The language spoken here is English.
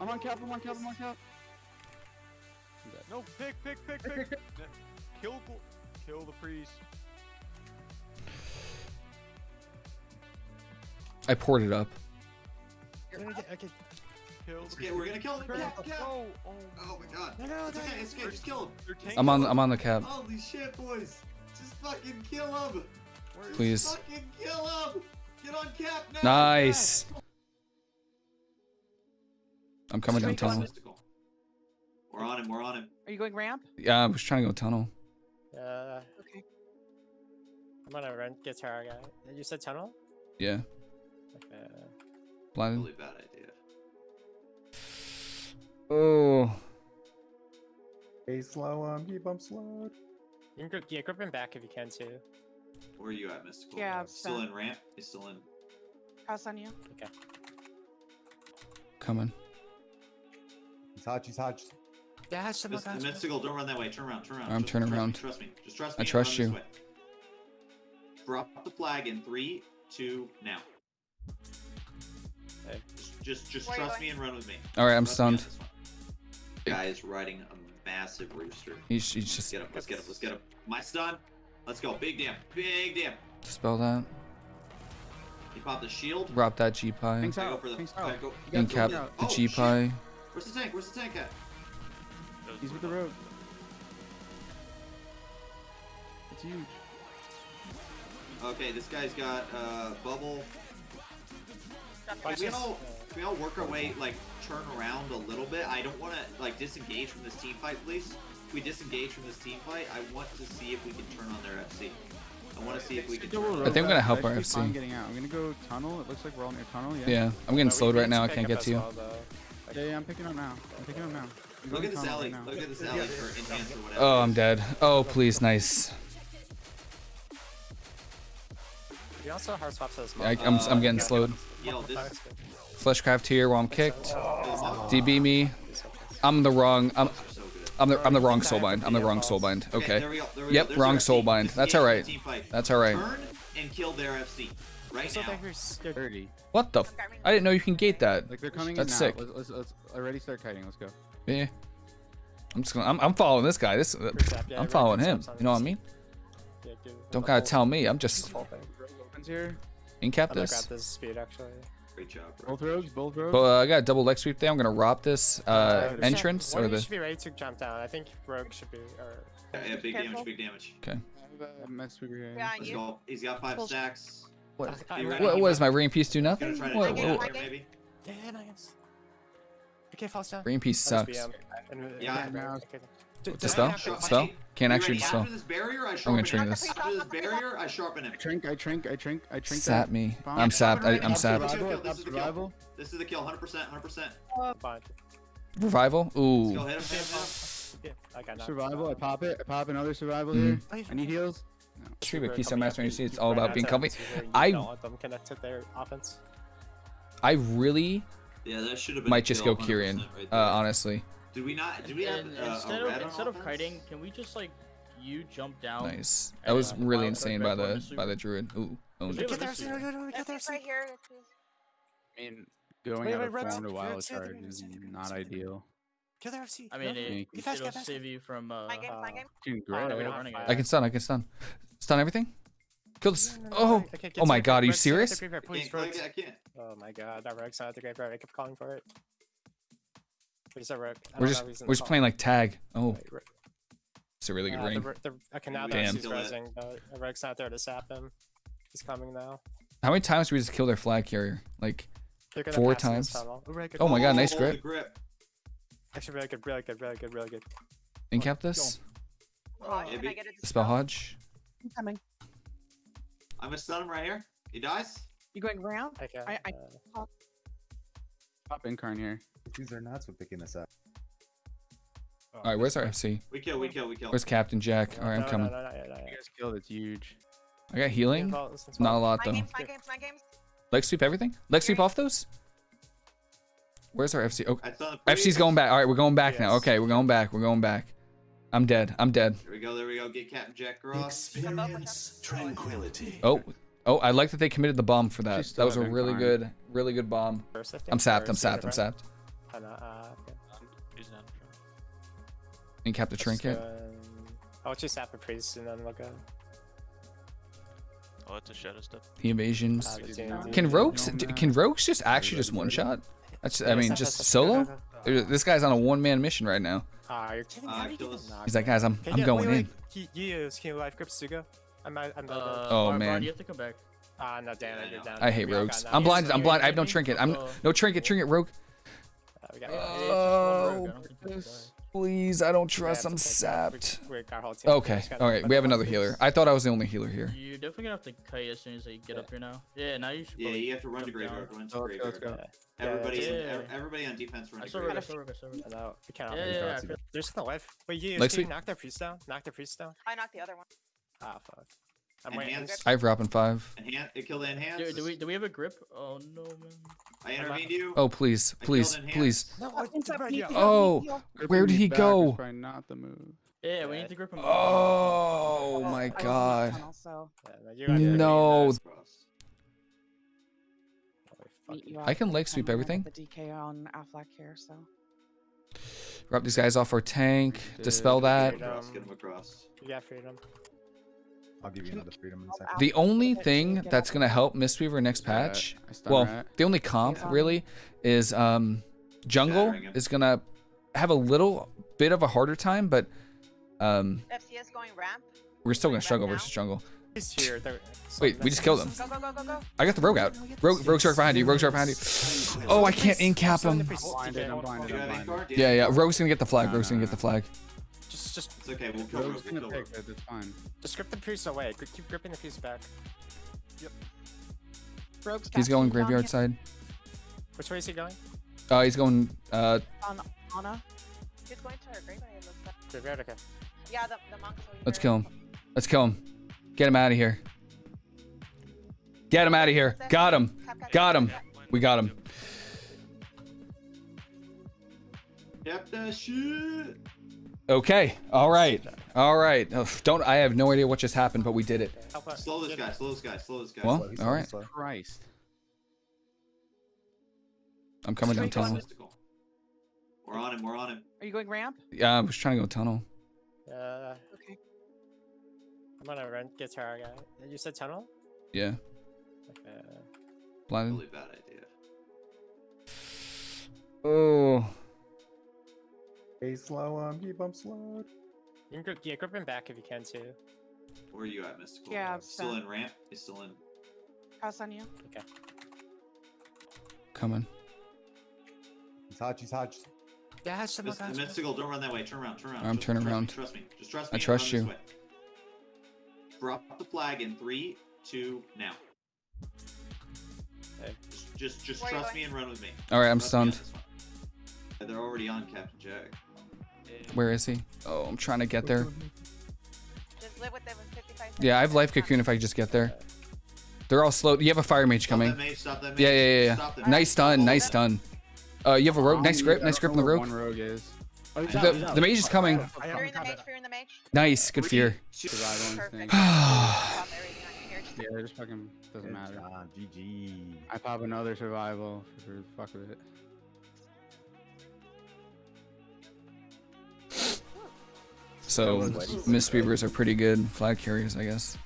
I'm on cap. I'm on cap. I'm on cap. No, pick, pick, pick, pick. Kill, kill the priest. I poured it up. Kill the Okay, we're gonna kill him. priest. Cap, cap. Oh, oh, Oh my god. No, It's okay, it's okay, just kill him. They're tanking I'm on. I'm on the cap. Holy shit, boys. Just fucking kill him. Where is- Please. Fucking kill him. Get on cap now. Nice. I'm coming down Straight tunnel. We're on him, we're on him. Are you going ramp? Yeah, I was trying to go tunnel. Uh, Okay. I'm gonna rent guitar guy. You said tunnel? Yeah, Okay. blinded. Really bad idea. Oh, Stay slow. Um, keep him slow. You can grip, yeah, grip him back if you can too. Where are you at, Mystical? Yeah, Still in ramp? He's still in. Cross on you. Okay. Coming. He's hot. He's hot. Yeah, that's Mys- Mystical, don't run that way. Turn around, turn around. I'm Just turning trust me, around. Trust me. Just trust I me. and trust you. Drop the flag in three, two, now. Okay. Just, just, just Where are you trust going? me and run with me. All right, I'm Trust me on stunned. this one. Guy is riding a massive rooster. He's, he's just Let's get him. Let's get him. Let's get him. My stun. Let's go. Big damn. Big damn. dispel that. He popped the shield. Drop that G pie. Thanks go for the. Thanks I out. go. You cap the Oh, G shit. pie. Where's the tank? Where's the tank at? He's with the rogue. It's huge. Okay, this guy's got uh, bubble. Can we just- all can we all work our way like turn around a little bit? I don't want to like disengage from this team fight, please. If we disengage from this team fight, I want to see if we can turn on their FC. I want to see if we can. Double Turn I think I'm gonna help our FC. I'm getting out. I'm gonna go tunnel. It looks like we're all near tunnel. Yeah. Yeah, I'm getting slowed right now. I can't get to you. Well, though. Yeah, yeah, I'm picking up now. I'm picking up now. I'm Look at this alley. right now. Look at this alley for enhance or whatever. Oh, I'm dead. Oh, please, nice. We also hard swaps as I, well. I'm, I'm Uh, getting yeah. slowed. Yo, this. Fleshcraft here while I'm kicked. Oh, DB me. I'm the wrong. I'm, are so good. I'm the I'm the wrong soulbind. I'm the wrong soulbind. Okay, there we go. There we Yep, go. Wrong their soul FC. bind. That's alright. the team fight. That's alright. Turn and kill their FC right So now. think we're s- good. 30. What the? F- I didn't know you can gate that. Like they're coming That's in sick. Let's, let's, let's already start kiting. Let's go. Yeah. I'm just gonna. I'm, I'm following this guy. This. Zap, yeah, I'm right, following him. You know what I mean? Yeah, do Don't the gotta whole- tell me. I'm just whole opens here. in cap I'm gonna this. grab this speed actually. Great job, bro. Both rogues. Both rogues. But uh, I got a double leg sweep there. I'm gonna rob this uh, Uh, entrance one or of you the. should be ready to jump down. I think Rogue should be. Or Yeah, yeah, big Careful. damage, big damage. Okay. I messed with your Yeah, Let's you. go. He's got five Bullshit. stacks. What? I- I- ready? What, what is my ring piece do Gonna nothing? try to What, jump get out what, it. yeah, nice. Okay, falls down. ring piece sucks. BM, and- and- Yeah. and- Now- okay. D- What's spell? he have to- Spell? Can't actually ready? dispel. This barrier, I I'm gonna him. trigger this. This barrier, I sharpen him. I trink. I trink. I trink. I trink. Sap that. me. Bomb. I'm sapped. I, I'm Top sapped. survival, Survival. This is the kill. This is the kill, 100%, 100%. Revival. Ooh. hit hit him. Yeah, I got. Survival. I pop it. I pop another survival Mhm. here. Oh, I need heals. Tree We're Keystone coming Master up, you see, it's all about being to company. see where you I- don't them connect their offense. I really Yeah, that should have been might just go Kyrian. 100% right Uh, there. honly. Did we not? Did we have And uh, instead of on instead of kiting, can we just like you jump down? Nice. That and, was uh, really insane by the by the druid. Ooh. Owned Yeah, it. Get there, this no, is- no, no, get there, right here. I mean, going Wait, out wait, of Red's- form to wild Red's the other card is Red's the other one, not Red's the other one. ideal. Kill their FC. I mean, it, Get get it fast, it'll save you from. Uh, My game, my game. Dude, Oh, great. we don't I have can fire. I can stun. I can stun. Stun everything. Kill this. Oh. okay, okay, get Oh my God, are you Red's still at the serious? Please, can't click Rogues. it, I can't. Oh my god, that Rogue's not at the graveyard. I kept calling for it. What is that Rogue? I We're just know, he's in we're just playing like tag. Oh, Right, right. it's a really good Uh, ring. Ro- the- okay, now Damn. that he's Kill rising, but the Rogue's not there to sap him. He's coming now. How many times do we just kill their flag carrier? Like Four pass in this times. Oh. Oh my god, nice Oh, grip. grip. Actually, really good, really good, really good, really good. incap this. Oh, Yeah, can I get it? Spell Hodge. I'm coming. I'm gonna stun him right here. He dies. You going round? Okay. I- I- uh, Pop incarn here. These are nuts with picking this up. All right, where's our FC? We kill, we kill, we kill. Where's Captain Jack? no, All right, I'm coming. No, no, no, no, no, You guys killed. It's huge. I got healing. Well, Not a fine. lot My though. games, my games, my games. Leg sweep everything. Leg sweep off those. Where's our FC? Oh, I FC's going back. All right, we're going back now. Okay, we're going back. We're going back. I'm dead. I'm dead. There we go, there we go. Get Captain Jack Cross. Experience tranquility. Oh, oh, I like that they committed the bomb for that. That was a really incarn. good, really good bomb. First, I think, I'm sapped. I'm sapped. I'm sapped. right? Oh, uh, okay. And cap the trinket. go, um, I'll just zap a priest and then we'll go. Oh, it's a shadow step. The evasions. Uh, Can rogues can rogues just actually just one shot? That's I mean just zap, zap, solo. Uh, This guy's on a one man mission right now. Ah, you're kidding. How you kill get us. the knock? He's like, guys, I'm Can I'm you- going wait, in. He, he is. Can you life grip Suga? I'm. I'm Uh, not. Oh, Bard, man. Bard, you have to come back. Ah, no, damn Yeah, I it, you're down. I hate rogues. I'm knocked. blinded. I'm blind. I have hit no trinket. I'm no trinket. Trinket rogue. Uh, we got- Yeah, it's just one Oh, rogue, I don't think you can die. Please, I don't trust. I'm sapped. We, we got our whole team. Okay. All right. We have another healer. I thought I was the only healer here. You're definitely gonna have to kite as soon as you get up here now. Yeah, now you should. Yeah, you have to run to jump down. graveyard. Run to Oh, let's go, let's go. Everybody, Yeah, in, yeah, ev- yeah. everybody on defense run I to saw rogue. I graveyard. saw rogue. I saw rogue. I know. We. Yeah, yeah, yeah, dogs. I feel- There's no life. Wait, you Next can you week- knock their priest down? Knock their priest down? I knocked the other one. Ah, fuck. I'm waiting. Enhance. I have Rop in five. Enhance. It killed the enhance. Do, do we do we have a grip? Oh no, man. I intervened you. Oh please, please, please. No, Oh, what? it's up, Bro, me Oh. Where did he go? probably not the move. Yeah, we need to grip him. Oh my I was in the god. tunnel, so Yeah, no, you guys are No. really Cross. nice. Holy meet fucking- you I can out leg sweep everything. The DK on Affleck here, so. Rub these guys off our tank. Dispel that. Dude, Get him across. You got freedom. I'll give you another freedom in a second. The only thing that's gonna help Mistweaver next patch, I well, rat. the only comp really is um, jungle Shattering is gonna have a little bit of a harder time, but um, FCS going ramp. we're still gonna struggle versus jungle. Here. Wait, we just killed him. Go, go, go, go, go. I got the rogue out. Rogue, rogue shark behind you. Rogue shark behind you. Oh, I can't in cap him. priest is blinded, DK. I'm blinded, Do you I'm have ink blinded. card? Yeah, yeah. Rogue's gonna get the flag. Rogue's gonna get the flag. Just, just, It's okay. We'll kill Rogue's Rogue. We'll gonna kill pick it, it's fine. just grip the priest away. Keep gripping the priest back. Rogue's He's going down here. graveyard side. Which way is he going? Uh, he's going. Uh, On Anna. He's going to her graveyard, it looks like. Graveyard, okay. Yeah, the, the monk's over let's kill him. Let's kill him. Get him out of here. Get him out of here. Got him. Tap, tap, Got him. We got him. Cap that shit. Okay. All right. All right. Ugh, don't. I have no idea what just happened, but we did it. Slow this guy. Slow this guy. Slow this guy. Well, Slow, he's all slow, right. he's slow. Christ. I'm coming down tunnel. We're on him. We're on him. Are you going ramp? Yeah, I was trying to go tunnel. Uh, Okay. I'm gonna run guitar guy. You said tunnel? Yeah. Okay. Blinded. Really bad idea. Oh. Stay slow on me, bump slow. You can grip, yeah, grip him back if you can too. Where are you at, Mystical? Yeah, I'm Still in ramp? He's still in. House on you. Okay. Coming. He's hodged, he's hodged. Yeah, some Mys- of Mystical, don't run that way. Turn around. Turn around. I'm Trust- turning trust me, around. Trust me. Just trust I me. and trust you. Drop the flag in three, two, now. Okay. Just, just, just Where are you trust me and run with me. All right, I'm Trust me on stunned. Yeah, They're already on Captain Jack. Where is he? Oh, I'm trying to get there. Just live with them in Yeah, I have life cocoon if I just get there. They're all slow. You have a fire mage Stop that coming. mage, stop that Yeah, mage, yeah, yeah, stop yeah. that Nice mage. stun. Nice that. stun. Uh, you have a rogue. Nice grip. Nice grip on the where rogue. One rogue is. The, the mage is coming. Fear in the mage, fear in the mage. Nice. Good Three, fear. Survival Perfect. instinct. Stop everything on here. Just Yeah, just fucking doesn't matter. GG. I pop another survival for fuck of it. So, Mistweavers are pretty good flag carriers, I guess.